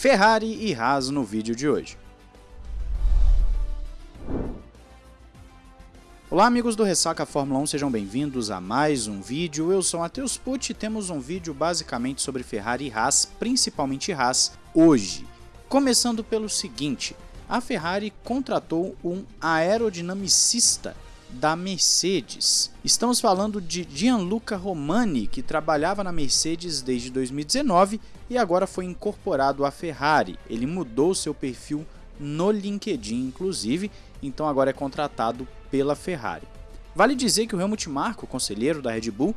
Ferrari e Haas no vídeo de hoje. Olá amigos do Ressaca Fórmula 1, sejam bem-vindos a mais um vídeo. Eu sou Matheus Pucci e temos um vídeo basicamente sobre Ferrari e Haas, principalmente Haas, hoje. Começando pelo seguinte, a Ferrari contratou um aerodinamicista da Mercedes. Estamos falando de Gianluca Romani, que trabalhava na Mercedes desde 2019 e agora foi incorporado à Ferrari. Ele mudou seu perfil no LinkedIn, inclusive, então agora é contratado pela Ferrari. Vale dizer que o Helmut Marko, conselheiro da Red Bull,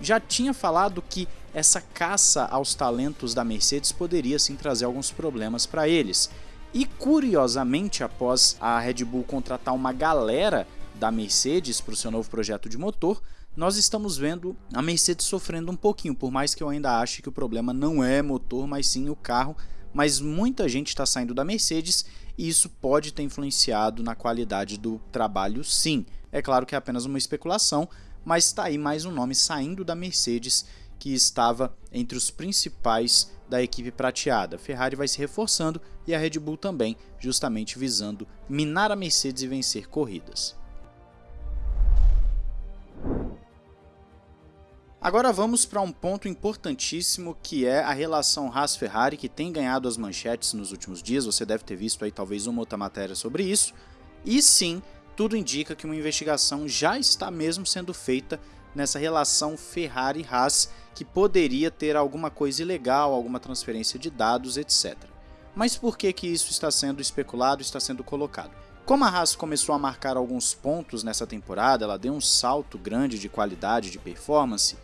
já tinha falado que essa caça aos talentos da Mercedes poderia sim trazer alguns problemas para eles. E curiosamente, após a Red Bull contratar uma galera da Mercedes para o seu novo projeto de motor, nós estamos vendo a Mercedes sofrendo um pouquinho, por mais que eu ainda ache que o problema não é motor, mas sim o carro. Mas muita gente está saindo da Mercedes e isso pode ter influenciado na qualidade do trabalho, sim. É claro que é apenas uma especulação, mas está aí mais um nome saindo da Mercedes que estava entre os principais da equipe prateada. Ferrari vai se reforçando e a Red Bull também, justamente visando minar a Mercedes e vencer corridas. Agora vamos para um ponto importantíssimo que é a relação Haas-Ferrari, que tem ganhado as manchetes nos últimos dias, você deve ter visto aí talvez uma outra matéria sobre isso, e sim, tudo indica que uma investigação já está mesmo sendo feita nessa relação Ferrari-Haas, que poderia ter alguma coisa ilegal, alguma transferência de dados, etc. Mas por que, que isso está sendo especulado, está sendo colocado? Como a Haas começou a marcar alguns pontos nessa temporada, ela deu um salto grande de qualidade, de performance,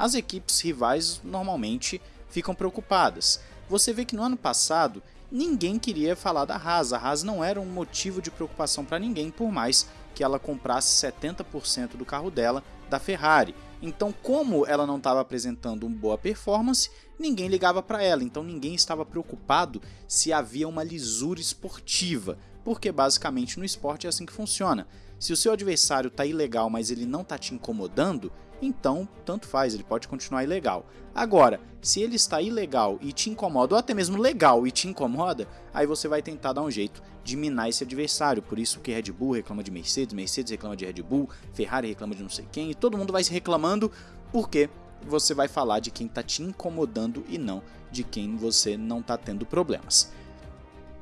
as equipes rivais normalmente ficam preocupadas. Você vê que no ano passado ninguém queria falar da Haas, a Haas não era um motivo de preocupação para ninguém, por mais que ela comprasse 70% do carro dela da Ferrari. Então, como ela não estava apresentando uma boa performance, ninguém ligava para ela, então ninguém estava preocupado se havia uma lisura esportiva, porque basicamente no esporte é assim que funciona. Se o seu adversário está ilegal, mas ele não está te incomodando, então tanto faz, ele pode continuar ilegal. Agora, se ele está ilegal e te incomoda, ou até mesmo legal e te incomoda, aí você vai tentar dar um jeito de minar esse adversário. Por isso que Red Bull reclama de Mercedes, Mercedes reclama de Red Bull, Ferrari reclama de não sei quem, e todo mundo vai se reclamando porque você vai falar de quem está te incomodando e não de quem você não está tendo problemas.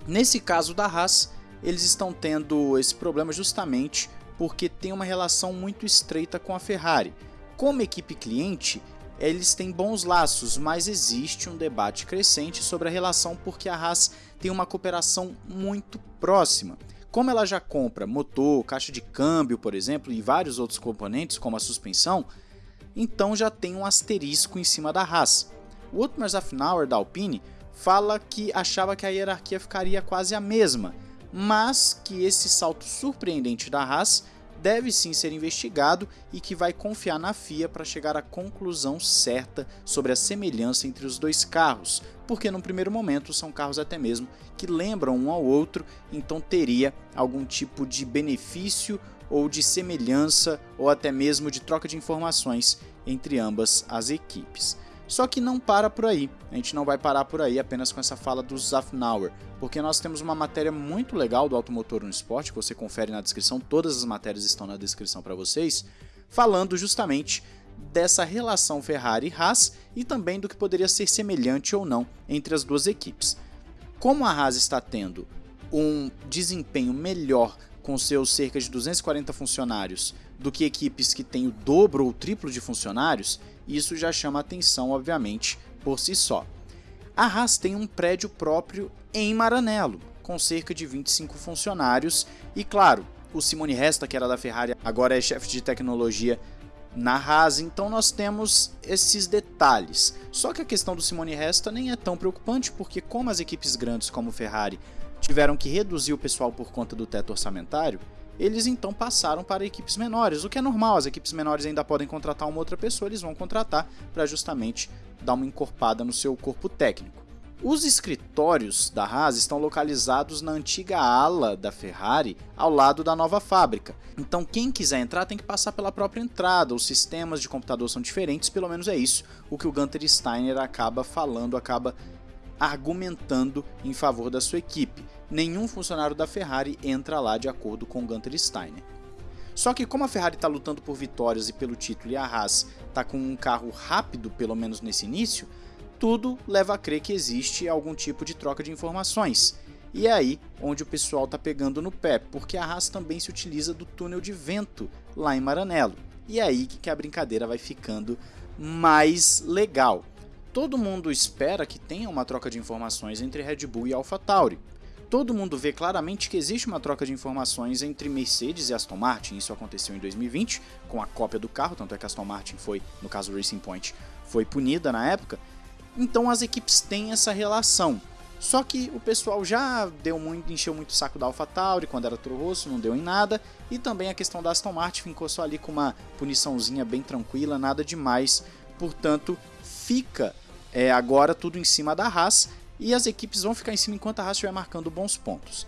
Nesse caso da Haas, eles estão tendo esse problema justamente porque tem uma relação muito estreita com a Ferrari. Como equipe cliente, eles têm bons laços, mas existe um debate crescente sobre a relação porque a Haas tem uma cooperação muito próxima. Como ela já compra motor, caixa de câmbio, por exemplo, e vários outros componentes, como a suspensão, então já tem um asterisco em cima da Haas. O Otmar Zafnauer da Alpine fala que achava que a hierarquia ficaria quase a mesma, mas que esse salto surpreendente da Haas deve sim ser investigado e que vai confiar na FIA para chegar à conclusão certa sobre a semelhança entre os dois carros, porque no primeiro momento são carros até mesmo que lembram um ao outro, então teria algum tipo de benefício ou de semelhança ou até mesmo de troca de informações entre ambas as equipes. Só que não para por aí, a gente não vai parar por aí apenas com essa fala do Zafnauer, porque nós temos uma matéria muito legal do Automotor no Esporte, que você confere na descrição, todas as matérias estão na descrição para vocês, falando justamente dessa relação Ferrari-Haas e também do que poderia ser semelhante ou não entre as duas equipes. Como a Haas está tendo um desempenho melhor com seus cerca de 240 funcionários do que equipes que têm o dobro ou triplo de funcionários, isso já chama atenção, obviamente, por si só. A Haas tem um prédio próprio em Maranello, com cerca de 25 funcionários, e claro, o Simone Resta, que era da Ferrari, agora é chefe de tecnologia na Haas, então nós temos esses detalhes. Só que a questão do Simone Resta nem é tão preocupante, porque como as equipes grandes como Ferrari tiveram que reduzir o pessoal por conta do teto orçamentário, eles então passaram para equipes menores, o que é normal, as equipes menores ainda podem contratar uma outra pessoa, eles vão contratar para justamente dar uma encorpada no seu corpo técnico. Os escritórios da Haas estão localizados na antiga ala da Ferrari, ao lado da nova fábrica. Então, quem quiser entrar tem que passar pela própria entrada. Os sistemas de computador são diferentes, pelo menos é isso o que o Gunter Steiner acaba falando, acaba argumentando em favor da sua equipe. Nenhum funcionário da Ferrari entra lá de acordo com Gunter Steiner. Só que como a Ferrari está lutando por vitórias e pelo título e a Haas está com um carro rápido, pelo menos nesse início, tudo leva a crer que existe algum tipo de troca de informações. E é aí onde o pessoal está pegando no pé, porque a Haas também se utiliza do túnel de vento lá em Maranello. E é aí que a brincadeira vai ficando mais legal. Todo mundo espera que tenha uma troca de informações entre Red Bull e AlphaTauri. Todo mundo vê claramente que existe uma troca de informações entre Mercedes e Aston Martin. Isso aconteceu em 2020 com a cópia do carro, tanto é que Aston Martin foi, no caso Racing Point, foi punida na época. Então as equipes têm essa relação. Só que o pessoal já deu muito, encheu muito o saco da AlphaTauri quando era Toro Rosso, não deu em nada. E também a questão da Aston Martin ficou só ali com uma puniçãozinha bem tranquila, nada demais. Portanto, fica é, agora tudo em cima da Haas e as equipes vão ficar em cima enquanto a Haas estiver marcando bons pontos.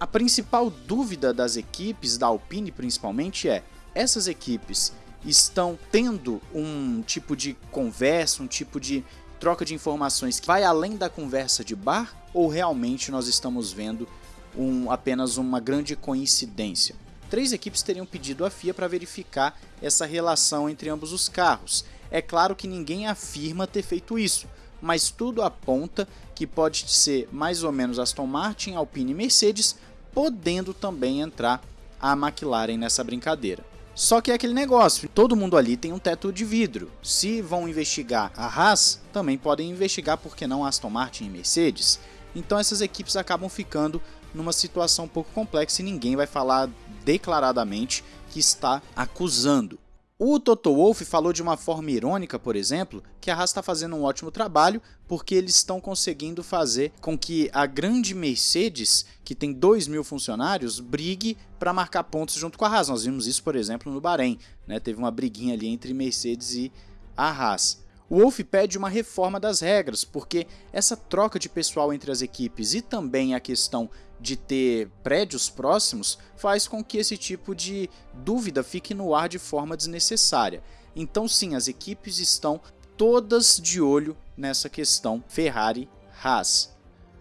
A principal dúvida das equipes, da Alpine principalmente, é: essas equipes estão tendo um tipo de conversa, um tipo de troca de informações que vai além da conversa de bar ou realmente nós estamos vendo um, apenas uma grande coincidência? Três equipes teriam pedido à FIA para verificar essa relação entre ambos os carros. É claro que ninguém afirma ter feito isso, mas tudo aponta que pode ser mais ou menos Aston Martin, Alpine e Mercedes, podendo também entrar a McLaren nessa brincadeira. Só que é aquele negócio, todo mundo ali tem um teto de vidro. Se vão investigar a Haas, também podem investigar por que não Aston Martin e Mercedes. Então essas equipes acabam ficando numa situação um pouco complexa e ninguém vai falar declaradamente que está acusando. O Toto Wolff falou de uma forma irônica, por exemplo, que a Haas está fazendo um ótimo trabalho porque eles estão conseguindo fazer com que a grande Mercedes, que tem 2 mil funcionários, brigue para marcar pontos junto com a Haas. Nós vimos isso, por exemplo, no Bahrein. Né? Teve uma briguinha ali entre Mercedes e a Haas. O Wolff pede uma reforma das regras, porque essa troca de pessoal entre as equipes e também a questão de ter prédios próximos faz com que esse tipo de dúvida fique no ar de forma desnecessária. Então, sim, as equipes estão todas de olho nessa questão Ferrari-Haas.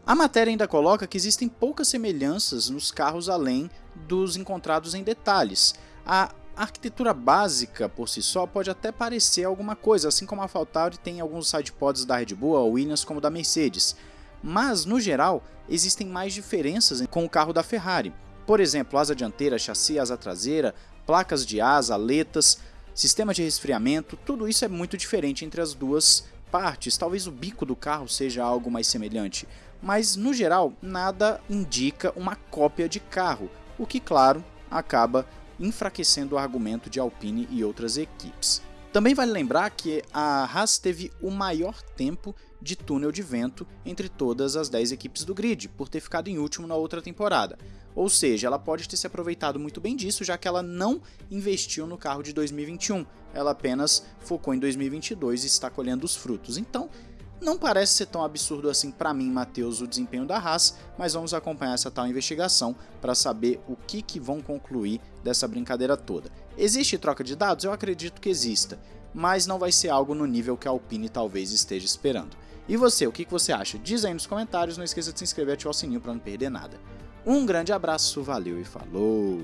A matéria ainda coloca que existem poucas semelhanças nos carros além dos encontrados em detalhes. A a arquitetura básica por si só pode até parecer alguma coisa, assim como a AlphaTauri tem alguns sidepods da Red Bull, a Williams como da Mercedes. Mas, no geral, existem mais diferenças com o carro da Ferrari. Por exemplo, asa dianteira, chassi, asa traseira, placas de asa, aletas, sistema de resfriamento, tudo isso é muito diferente entre as duas partes. Talvez o bico do carro seja algo mais semelhante, mas no geral nada indica uma cópia de carro, o que, claro, acaba enfraquecendo o argumento de Alpine e outras equipes. Também vale lembrar que a Haas teve o maior tempo de túnel de vento entre todas as 10 equipes do grid, por ter ficado em último na outra temporada. Ou seja, ela pode ter se aproveitado muito bem disso, já que ela não investiu no carro de 2021, ela apenas focou em 2022 e está colhendo os frutos. Então, não parece ser tão absurdo assim para mim, Matheus, o desempenho da Haas, mas vamos acompanhar essa tal investigação para saber o que, que vão concluir dessa brincadeira toda. Existe troca de dados? Eu acredito que exista, mas não vai ser algo no nível que a Alpine talvez esteja esperando. E você, o que, que você acha? Diz aí nos comentários, não esqueça de se inscrever e ativar o sininho para não perder nada. Um grande abraço, valeu e falou!